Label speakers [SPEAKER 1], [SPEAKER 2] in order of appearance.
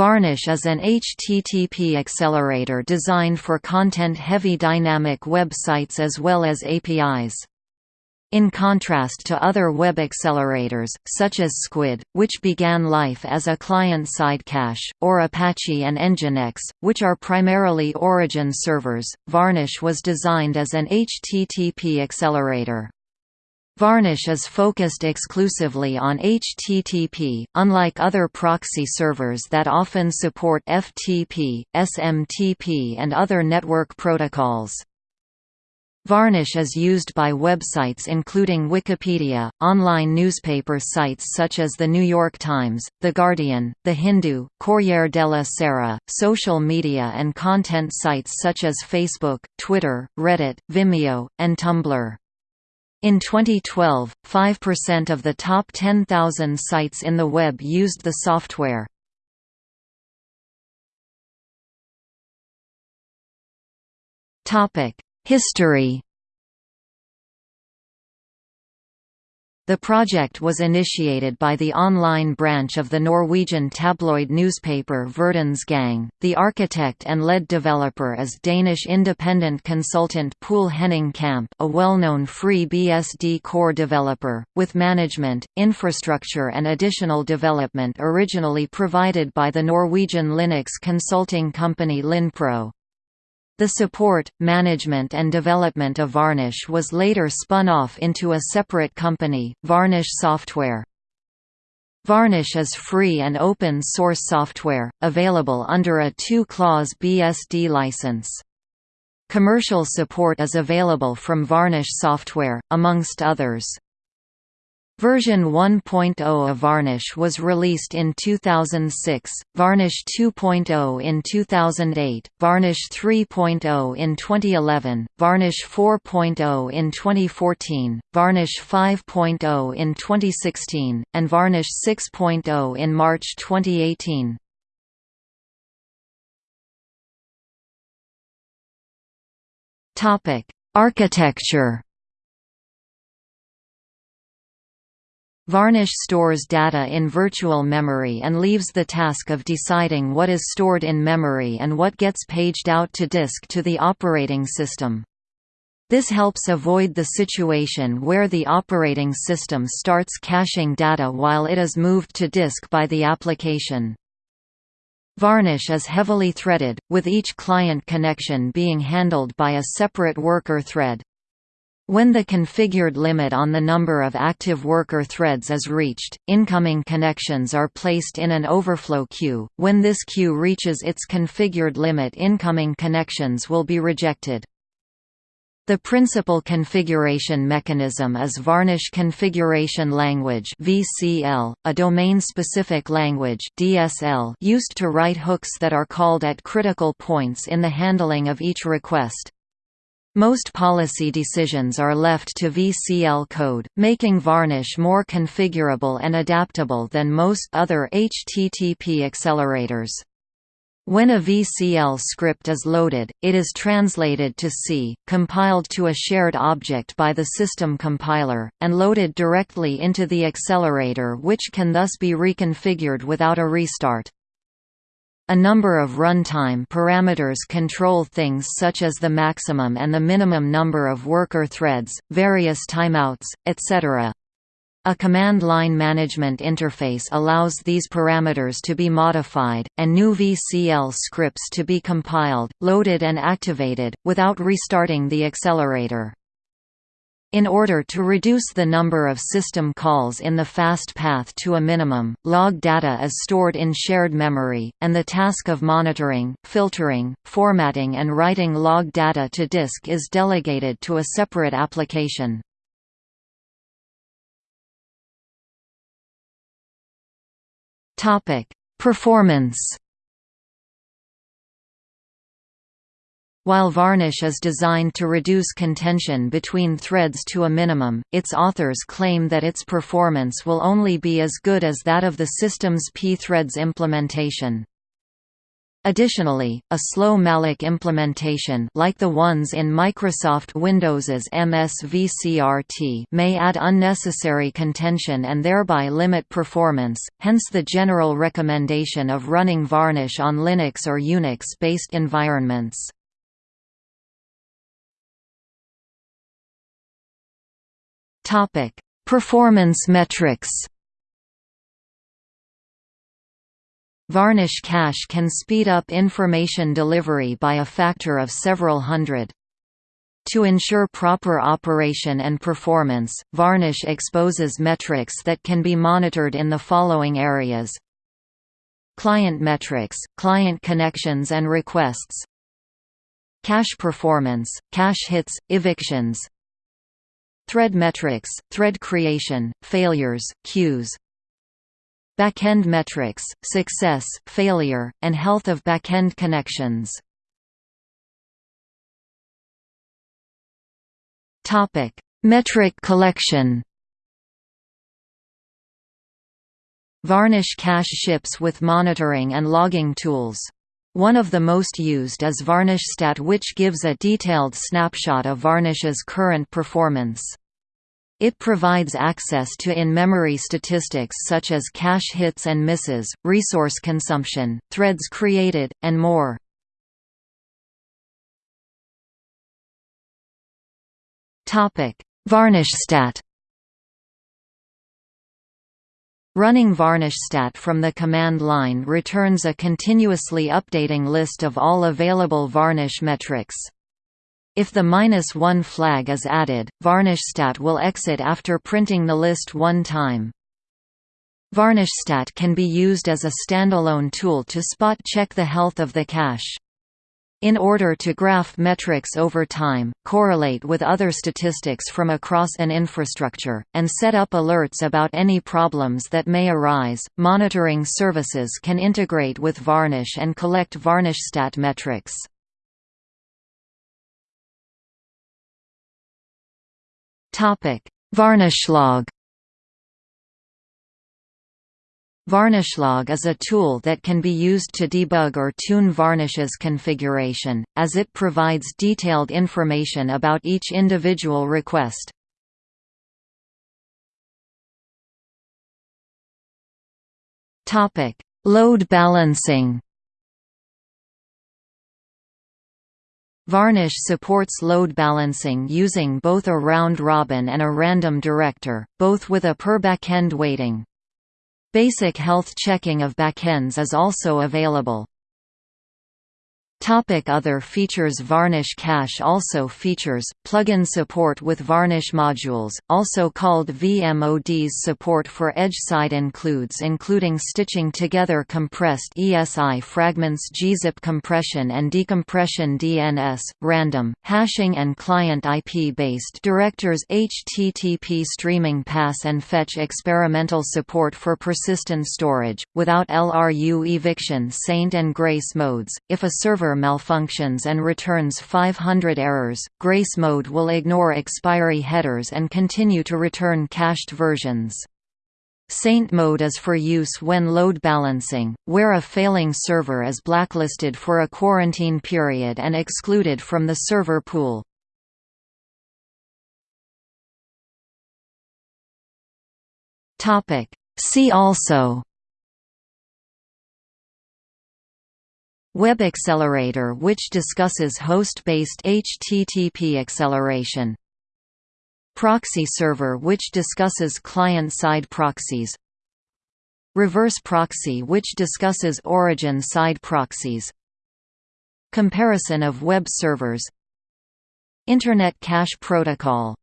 [SPEAKER 1] Varnish is an HTTP accelerator designed for content-heavy dynamic websites as well as APIs. In contrast to other web accelerators, such as Squid, which began life as a client-side cache, or Apache and Nginx, which are primarily origin servers, Varnish was designed as an HTTP accelerator. Varnish is focused exclusively on HTTP, unlike other proxy servers that often support FTP, SMTP and other network protocols. Varnish is used by websites including Wikipedia, online newspaper sites such as The New York Times, The Guardian, The Hindu, Corriere della Sera, social media and content sites such as Facebook, Twitter, Reddit, Vimeo, and Tumblr. In 2012, 5% of the top 10,000 sites in the web used the software. History The project was initiated by the online branch of the Norwegian tabloid newspaper Verdens Gang. The architect and lead developer is Danish independent consultant Poul Henning Kamp, a well-known FreeBSD core developer, with management, infrastructure and additional development originally provided by the Norwegian Linux consulting company Linpro. The support, management and development of Varnish was later spun off into a separate company, Varnish Software. Varnish is free and open source software, available under a two-clause BSD license. Commercial support is available from Varnish Software, amongst others. Version 1.0 of Varnish was released in 2006, Varnish 2.0 in 2008, Varnish 3.0 in 2011, Varnish 4.0 in 2014, Varnish 5.0 in 2016, and Varnish 6.0 in March 2018. Architecture Varnish stores data in virtual memory and leaves the task of deciding what is stored in memory and what gets paged out to disk to the operating system. This helps avoid the situation where the operating system starts caching data while it is moved to disk by the application. Varnish is heavily threaded, with each client connection being handled by a separate worker thread. When the configured limit on the number of active worker threads is reached, incoming connections are placed in an overflow queue. When this queue reaches its configured limit, incoming connections will be rejected. The principal configuration mechanism is Varnish Configuration Language (VCL), a domain-specific language (DSL) used to write hooks that are called at critical points in the handling of each request. Most policy decisions are left to VCL code, making Varnish more configurable and adaptable than most other HTTP accelerators. When a VCL script is loaded, it is translated to C, compiled to a shared object by the system compiler, and loaded directly into the accelerator which can thus be reconfigured without a restart. A number of runtime parameters control things such as the maximum and the minimum number of worker threads, various timeouts, etc. A command line management interface allows these parameters to be modified, and new VCL scripts to be compiled, loaded and activated, without restarting the accelerator. In order to reduce the number of system calls in the fast path to a minimum, log data is stored in shared memory, and the task of monitoring, filtering, formatting and writing log data to disk is delegated to a separate application. Performance While Varnish is designed to reduce contention between threads to a minimum, its authors claim that its performance will only be as good as that of the system's pthreads implementation. Additionally, a slow malloc implementation like the ones in Microsoft Windows's MSVCRT may add unnecessary contention and thereby limit performance, hence the general recommendation of running Varnish on Linux or Unix-based environments. Performance metrics Varnish cache can speed up information delivery by a factor of several hundred. To ensure proper operation and performance, Varnish exposes metrics that can be monitored in the following areas. Client metrics, client connections and requests. Cache performance, cache hits, evictions Thread metrics, thread creation, failures, queues Backend metrics, success, failure, and health of backend connections. Topic: Metric collection. Varnish cache ships with monitoring and logging tools. One of the most used is VarnishStat which gives a detailed snapshot of Varnish's current performance. It provides access to in-memory statistics such as cache hits and misses, resource consumption, threads created, and more. VarnishStat Running VarnishStat from the command line returns a continuously updating list of all available Varnish metrics. If the minus one flag is added, VarnishStat will exit after printing the list one time. VarnishStat can be used as a standalone tool to spot-check the health of the cache. In order to graph metrics over time, correlate with other statistics from across an infrastructure, and set up alerts about any problems that may arise, monitoring services can integrate with Varnish and collect VarnishStat metrics.
[SPEAKER 2] Topic: Varnishlog.
[SPEAKER 1] Varnishlog is a tool that can be used to debug or tune Varnish's configuration, as it provides detailed information about each individual request. Load balancing Varnish supports load balancing using both a round-robin and a random director, both with a per backend weighting. Basic health checking of backends is also available. Topic other features Varnish Cache also features, plugin support with Varnish modules, also called VMODs support for edge-side includes including stitching together compressed ESI fragments gzip compression and decompression DNS, random, hashing and client IP-based directors HTTP streaming pass and fetch experimental support for persistent storage, without LRU eviction saint and grace modes, if a server malfunctions and returns 500 errors, Grace mode will ignore expiry headers and continue to return cached versions. Saint mode is for use when load balancing, where a failing server is blacklisted for a quarantine period and excluded from the server pool. See also Web Accelerator which discusses host-based HTTP acceleration. Proxy server which discusses client-side proxies. Reverse proxy which discusses origin-side proxies. Comparison of web servers Internet Cache Protocol